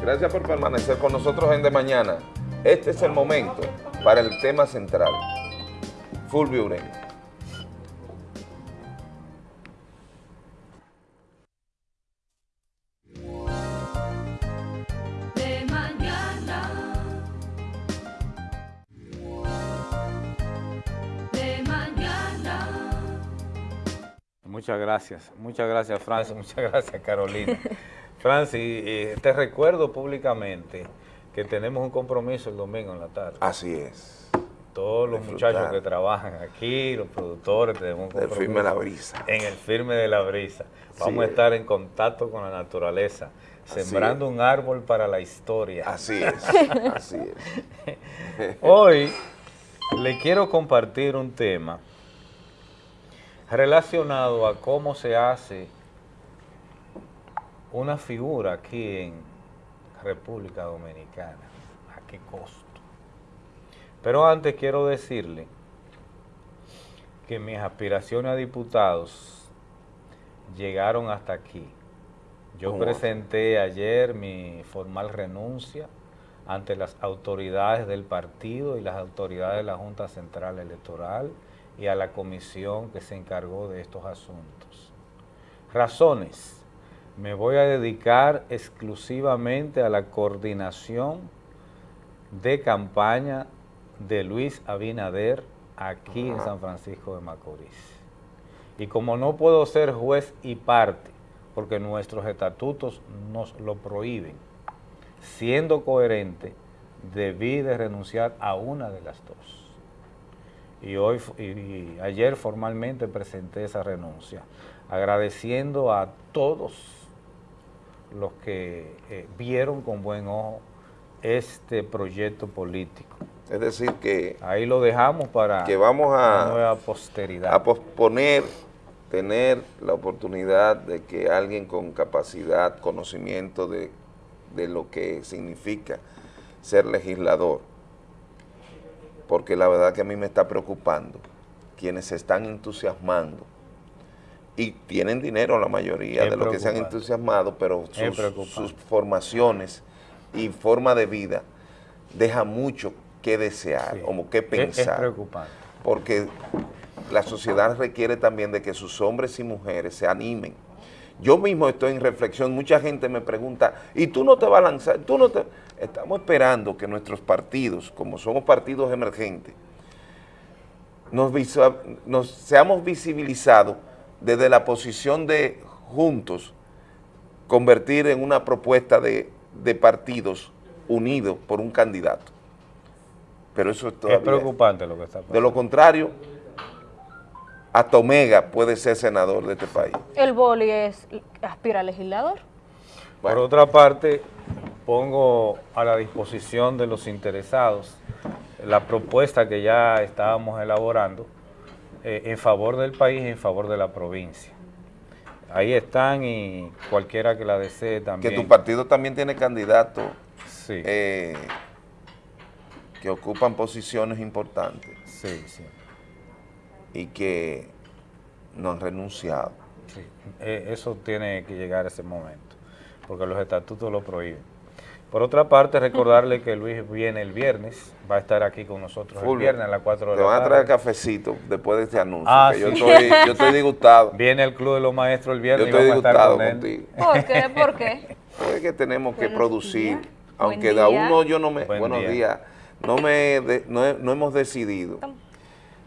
Gracias por permanecer con nosotros en De Mañana. Este es el momento para el tema central. Fulvio Ureña. De mañana. De mañana. Muchas gracias, muchas gracias Francis, muchas gracias Carolina. Francis, eh, te recuerdo públicamente que tenemos un compromiso el domingo en la tarde. Así es. Todos los disfrutar. muchachos que trabajan aquí, los productores, tenemos un El compromiso. firme La Brisa. En el firme de la brisa. Vamos a es. estar en contacto con la naturaleza, sembrando un árbol para la historia. Así es, así es. Hoy le quiero compartir un tema relacionado a cómo se hace una figura aquí en República Dominicana, a qué costo. Pero antes quiero decirle que mis aspiraciones a diputados llegaron hasta aquí. Yo presenté ayer mi formal renuncia ante las autoridades del partido y las autoridades de la Junta Central Electoral y a la comisión que se encargó de estos asuntos. Razones. Me voy a dedicar exclusivamente a la coordinación de campaña de Luis Abinader aquí en. San Francisco de Macorís. Y como no puedo ser juez y parte, porque nuestros estatutos nos lo prohíben, siendo coherente, debí de renunciar a una de las dos. Y, hoy, y ayer formalmente presenté esa renuncia, agradeciendo a todos los que eh, vieron con buen ojo este proyecto político. Es decir, que, Ahí lo dejamos para que vamos a, nueva posteridad. a posponer, tener la oportunidad de que alguien con capacidad, conocimiento de, de lo que significa ser legislador, porque la verdad que a mí me está preocupando quienes se están entusiasmando y tienen dinero la mayoría Es de los que se han entusiasmado, pero sus, formaciones y forma de vida deja mucho que desear, Sí. como que pensar Es preocupante. porque la sociedad requiere también de que sus hombres y mujeres se animen. Yo mismo estoy en reflexión, mucha gente me pregunta, ¿y tú no te vas a lanzar? ¿Tú no te...? Estamos esperando que nuestros partidos, como somos partidos emergentes, nos, nos seamos visibilizados desde la posición de juntos convertir en una propuesta de, de partidos unidos por un candidato. Pero eso es Es preocupante lo que está pasando. De lo contrario, hasta Omega puede ser senador de este país. El boli es aspira a legislador. Por otra parte, pongo a la disposición de los interesados la propuesta que ya estábamos elaborando eh, en favor del país y en favor de la provincia. Ahí están y cualquiera que la desee también. Que tu partido también tiene candidatos Sí, eh, que ocupan posiciones importantes sí, sí, y que no han renunciado. sí. Eh, eso tiene que llegar a ese momento, porque los estatutos lo prohíben. Por otra parte, recordarle que Luis viene el viernes, va a estar aquí con nosotros el viernes a las 4 de Te la van a tarde. traer cafecito después de este anuncio. Ah, que yo, sí. estoy, yo estoy disgustado. Viene el Club de los Maestros el Yo viernes y estoy vamos a estar disgustado con él. contigo. ¿Por qué? ¿Por qué? Es que tenemos que Buenos producir, días. aunque de día. uno yo no me, Buen buenos día. días, no me de- no, he- no hemos decidido,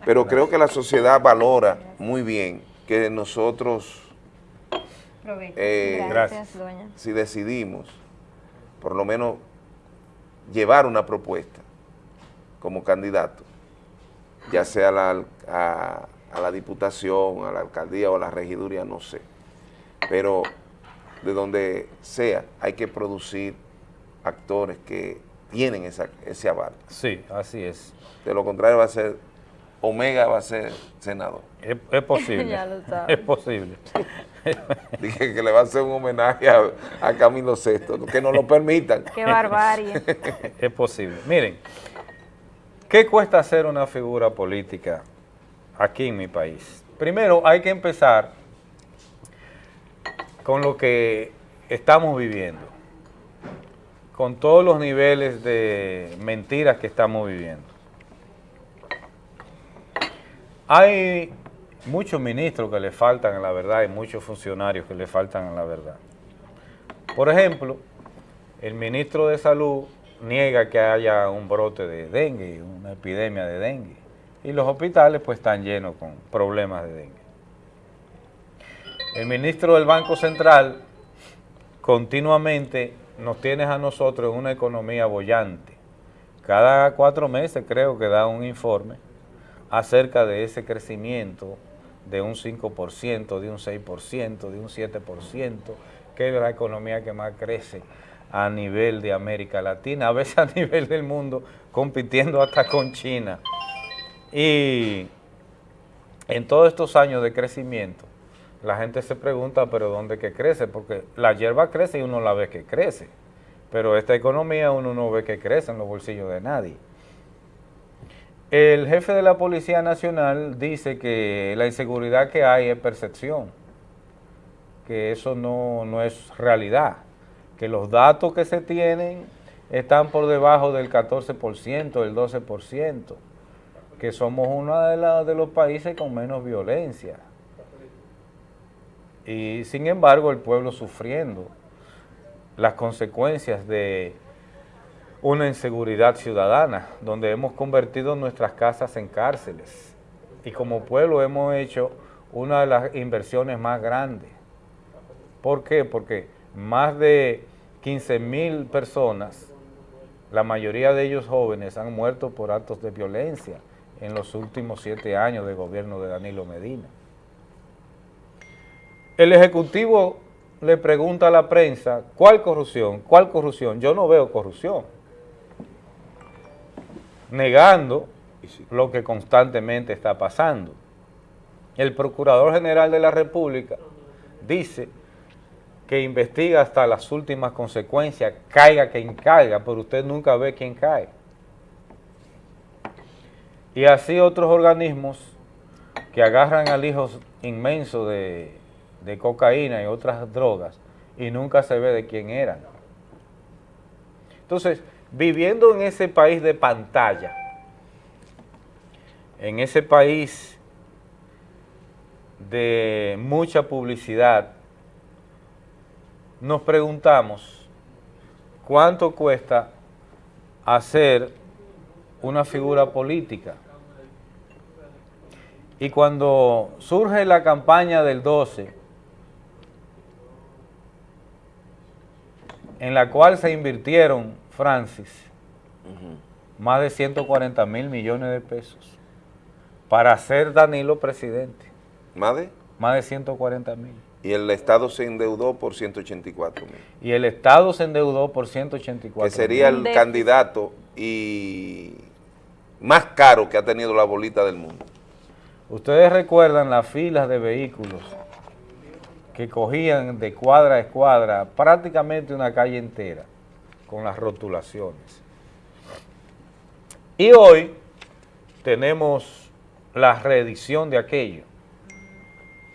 pero creo que la sociedad valora muy bien que nosotros, eh, Gracias. doña. si decidimos, por lo menos llevar una propuesta como candidato, ya sea a la, a la diputación, a la alcaldía o a la regiduría, no sé, pero de donde sea, hay que producir actores que tienen esa, ese aval. Sí, así es. De lo contrario va a ser, Omega va a ser senador. Es, es posible. Ya lo sabe. Es posible. Dije que le va a hacer un homenaje a, a Camilo VI, que nos lo permitan. Qué barbarie. es posible. Miren, ¿qué cuesta hacer una figura política aquí en mi país? Primero hay que empezar con lo que estamos viviendo. con todos los niveles de mentiras que estamos viviendo. Hay muchos ministros que le faltan a la verdad y muchos funcionarios que le faltan a la verdad. Por ejemplo, el ministro de Salud niega que haya un brote de dengue, una epidemia de dengue, y los hospitales pues están llenos con problemas de dengue. El ministro del Banco Central continuamente nos tiene a nosotros en una economía bollante. Cada cuatro meses creo que da un informe acerca de ese crecimiento de un 5%, de un 6%, de un 7%, que es la economía que más crece a nivel de América Latina, a veces a nivel del mundo, compitiendo hasta con China. Y en todos estos años de crecimiento, la gente se pregunta, pero ¿dónde que crece? Porque la hierba crece y uno la ve que crece, pero esta economía uno no ve que crece en los bolsillos de nadie. El jefe de la Policía Nacional dice que la inseguridad que hay es percepción, que eso no, no es realidad, que los datos que se tienen están por debajo del 14%, del 12%, que somos uno de los países con menos violencia. Y sin embargo el pueblo sufriendo las consecuencias de una inseguridad ciudadana, donde hemos convertido nuestras casas en cárceles. Y como pueblo hemos hecho una de las inversiones más grandes. ¿Por qué? Porque más de 15 mil personas, la mayoría de ellos jóvenes, han muerto por actos de violencia en los últimos siete años de gobierno de Danilo Medina. El Ejecutivo le pregunta a la prensa, ¿cuál corrupción? ¿Cuál corrupción? Yo no veo corrupción. Negando lo que constantemente está pasando. El Procurador General de la República dice que investiga hasta las últimas consecuencias, caiga quien caiga, pero usted nunca ve quién cae. Y así otros organismos que agarran al hijo inmenso de, de cocaína y otras drogas y nunca se ve de quién eran. Entonces, viviendo en ese país de pantalla, en ese país de mucha publicidad, nos preguntamos cuánto cuesta hacer una figura política. Y cuando surge la campaña del 12, en la cual se invirtieron, Francis, más de 140 mil millones de pesos para hacer Danilo presidente. ¿Más de? Más de 140 mil. Y el Estado se endeudó por 184 mil. Y el Estado se endeudó por 184 Que sería mil. el candidato y más caro que ha tenido la bolita del mundo. Ustedes recuerdan las filas de vehículos que cogían de cuadra a escuadra prácticamente una calle entera con las rotulaciones. Y hoy tenemos la reedición de aquello.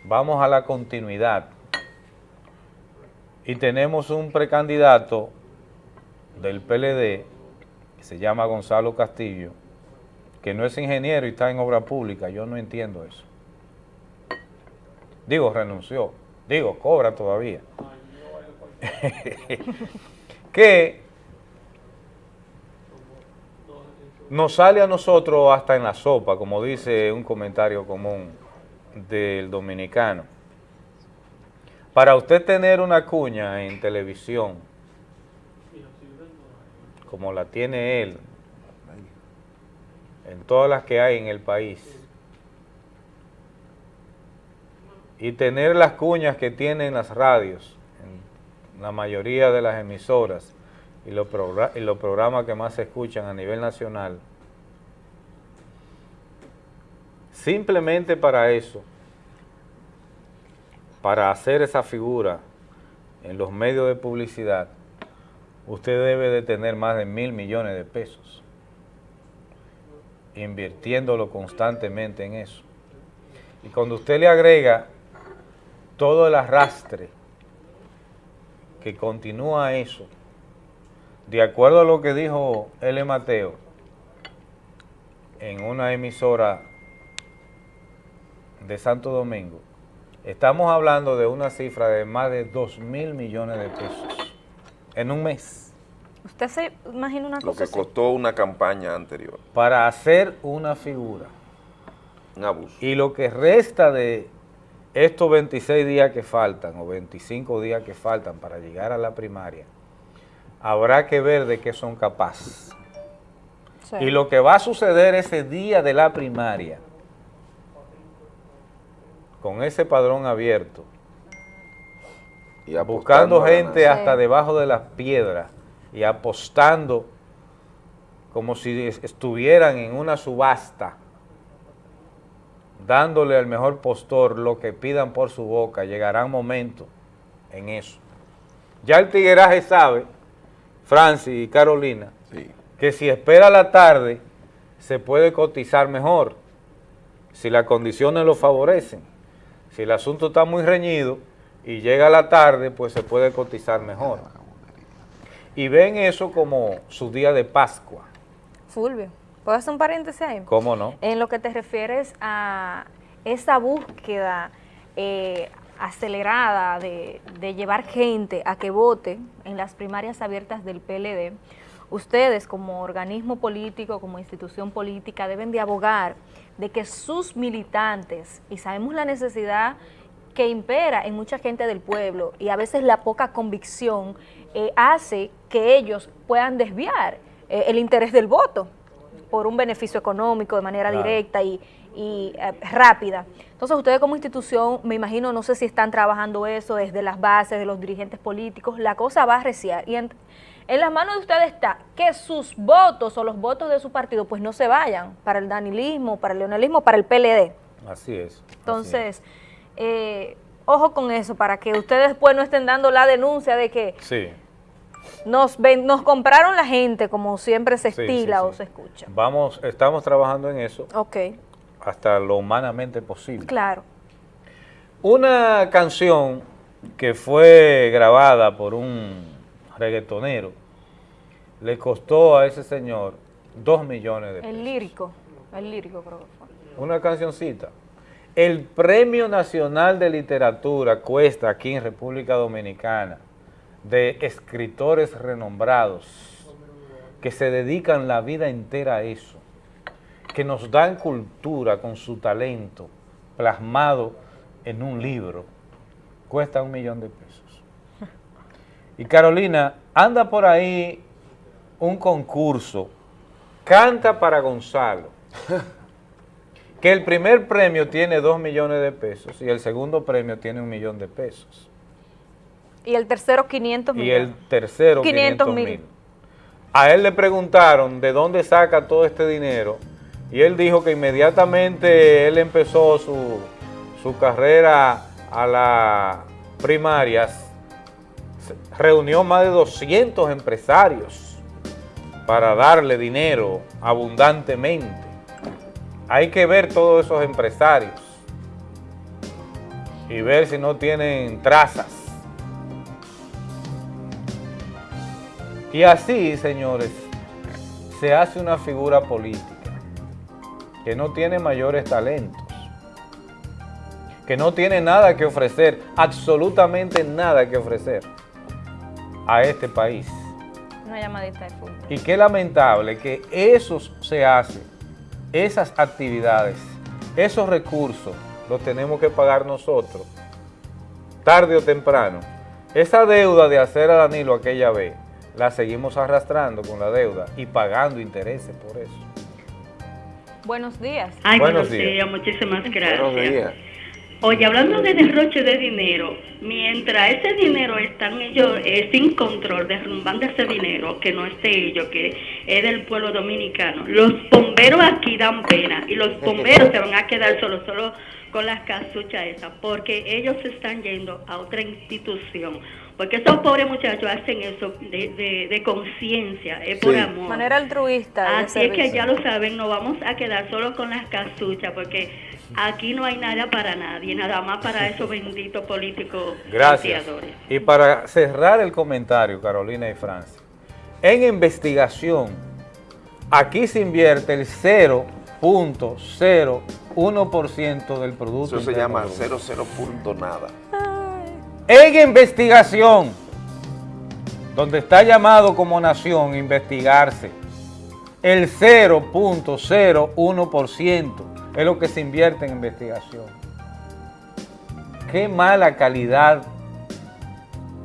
Vamos a la continuidad. Y tenemos un precandidato del PLD que se llama Gonzalo Castillo, que no es ingeniero y está en obra pública, yo no entiendo eso. Digo, renunció. Digo, cobra todavía. que nos sale a nosotros hasta en la sopa, como dice un comentario común del dominicano. Para usted tener una cuña en televisión, como la tiene él, en todas las que hay en el país, y tener las cuñas que tienen las radios, en la mayoría de las emisoras, y los, y los programas que más se escuchan a nivel nacional, simplemente para eso, para hacer esa figura en los medios de publicidad, usted debe de tener más de mil millones de pesos, invirtiéndolo constantemente en eso. Y cuando usted le agrega todo el arrastre que continúa eso, de acuerdo a lo que dijo L. Mateo en una emisora de Santo Domingo, estamos hablando de una cifra de más de 2 mil millones de pesos en un mes ¿Usted se imagina una Lo cosa que así? costó una campaña anterior. para hacer una figura. Un abuso. Y lo que resta de estos 26 días que faltan o 25 días que faltan para llegar a la primaria, habrá que ver de qué son capaces. Sí. Y lo que va a suceder ese día de la primaria, con ese padrón abierto, Y buscando gente hasta debajo de las piedras y apostando como si es- estuvieran en una subasta, dándole al mejor postor lo que pidan por su boca, llegará un momento en eso. Ya el tigueraje sabe, Francis y Carolina, Sí. que si espera la tarde se puede cotizar mejor, si las condiciones lo favorecen. Si el asunto está muy reñido y llega la tarde, pues se puede cotizar mejor. Y ven eso como su día de Pascua, Fulvio, ¿puedo hacer un paréntesis ahí? ¿cómo no? En lo que te refieres a esa búsqueda eh, acelerada de, de llevar gente a que vote en las primarias abiertas del PLD, ustedes como organismo político, como institución política, deben de abogar de que sus militantes, y sabemos la necesidad que impera en mucha gente del pueblo y a veces la poca convicción eh, hace que ellos puedan desviar eh, el interés del voto por un beneficio económico de manera Claro. directa y, y, eh, rápida. Entonces ustedes como institución, me imagino, no sé si están trabajando eso desde las bases de los dirigentes políticos, la cosa va a reciar. Y en, en las manos de ustedes está que sus votos o los votos de su partido pues no se vayan para el danilismo, para el leonalismo, para el PLD. Así es. así es. Entonces, eh, ojo con eso, para que ustedes después no estén dando la denuncia de que Sí, nos, ven- nos compraron la gente, como siempre se estila sí, o se escucha. vamos, estamos trabajando en eso Ok, hasta lo humanamente posible. claro. Una canción que fue grabada por un reggaetonero le costó a ese señor dos millones de pesos. El lírico, el lírico creo que fue. Una cancioncita. El Premio Nacional de Literatura cuesta aquí en República Dominicana de escritores renombrados que se dedican la vida entera a eso, que nos dan cultura con su talento plasmado en un libro, cuesta un millón de pesos. Y Carolina, anda por ahí un concurso, canta para Gonzalo, que el primer premio tiene dos millones de pesos y el segundo premio tiene un millón de pesos. Y el tercero 500 Y millones. el tercero 500 500 mil. mil. A él le preguntaron de dónde saca todo este dinero y él dijo que inmediatamente él empezó su, su carrera a las primarias, reunió más de 200 empresarios para darle dinero abundantemente. Hay que ver todos esos empresarios y ver si no tienen trazas. Y así, señores, se hace una figura política que no tiene mayores talentos, que no tiene nada que ofrecer, absolutamente nada que ofrecer a este país. Una llamadita de fútbol. Y qué lamentable que eso se hace, esas actividades, esos recursos, los tenemos que pagar nosotros, tarde o temprano. Esa deuda de hacer a Danilo aquella vez, la seguimos arrastrando con la deuda y pagando intereses por eso. Buenos días. Ay, Buenos buenos, días. días. muchísimas gracias. Buenos días. Oye, hablando de derroche de dinero, mientras ese dinero están ellos eh, sin control, derrumbando ese dinero, que no es de ellos, que es del pueblo dominicano, los bomberos aquí dan pena y los bomberos se van a quedar solos, solo con las casuchas esas, porque ellos se están yendo a otra institución. Porque esos pobres muchachos hacen eso de, de, de conciencia, es por amor. Manera altruista. de Así es que ya lo saben, no vamos a quedar solo con las casuchas, porque aquí no hay nada para nadie, nada más para esos benditos políticos Gracias. Y para cerrar el comentario, Carolina y Francia, en investigación, aquí se invierte el 0.01% del Producto Eso se llama Bruto. 00 cero punto nada. En investigación, donde está llamado como nación investigarse, el 0.01% es lo que se invierte en investigación. Qué mala calidad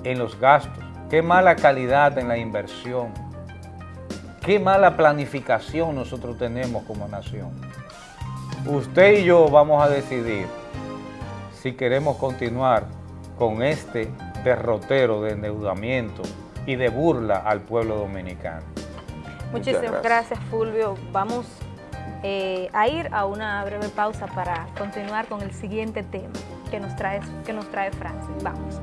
en los gastos, qué mala calidad en la inversión, qué mala planificación nosotros tenemos como nación. Usted y yo vamos a decidir si queremos continuar con este derrotero de endeudamiento y de burla al pueblo dominicano. Muchísimas gracias. gracias, Fulvio. Vamos eh, a ir a una breve pausa para continuar con el siguiente tema que nos trae, que nos trae Francis. Vamos.